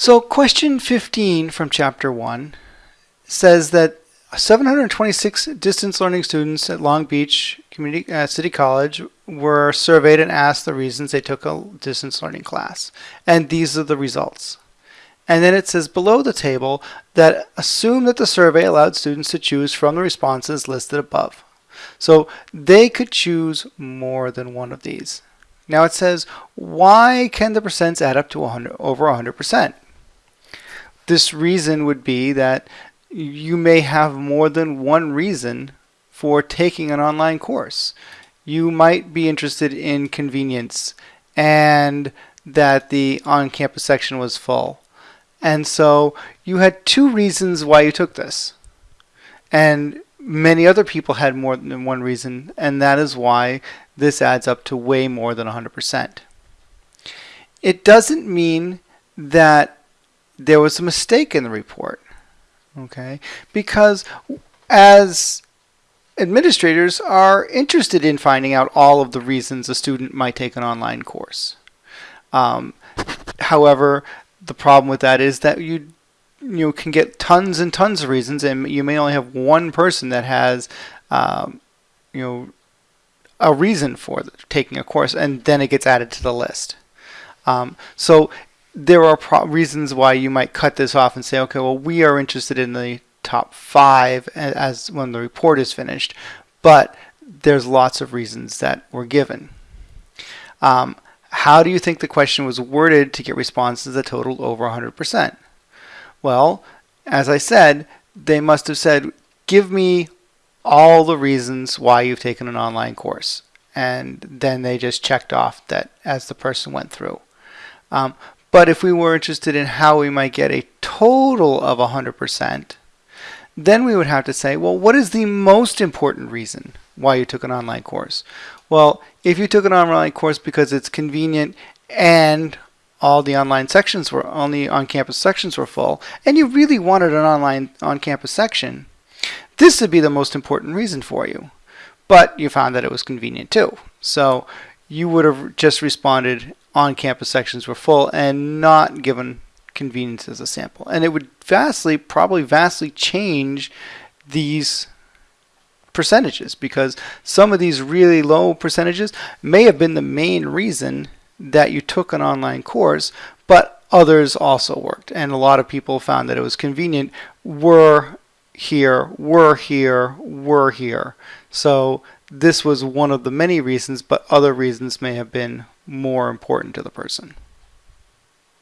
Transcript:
So question 15 from chapter 1 says that 726 distance learning students at Long Beach Community uh, City College were surveyed and asked the reasons they took a distance learning class. And these are the results. And then it says below the table that assume that the survey allowed students to choose from the responses listed above. So they could choose more than one of these. Now it says, why can the percents add up to 100, over 100%? This reason would be that you may have more than one reason for taking an online course. You might be interested in convenience and that the on-campus section was full. And so you had two reasons why you took this. And many other people had more than one reason, and that is why this adds up to way more than 100%. It doesn't mean that there was a mistake in the report okay? Because as administrators are interested in finding out all of the reasons a student might take an online course. Um, however, the problem with that is that you you can get tons and tons of reasons, and you may only have one person that has, um, you know, a reason for taking a course, and then it gets added to the list. Um, so there are reasons why you might cut this off and say, okay, well, we are interested in the top five as when the report is finished, but there's lots of reasons that were given. Um, how do you think the question was worded to get responses that totaled over 100%? Well, as I said, they must have said, give me all the reasons why you've taken an online course. And then they just checked off that as the person went through. Um, but if we were interested in how we might get a total of 100%, then we would have to say, well, what is the most important reason why you took an online course? Well, if you took an online course because it's convenient and all the online sections were only on-campus sections were full, and you really wanted an online on-campus section, this would be the most important reason for you. But you found that it was convenient too. So you would have just responded on-campus sections were full and not given convenience as a sample. And it would vastly, probably vastly change these percentages because some of these really low percentages may have been the main reason that you took an online course, but others also worked. And a lot of people found that it was convenient, were here, were here, were here. So this was one of the many reasons, but other reasons may have been more important to the person.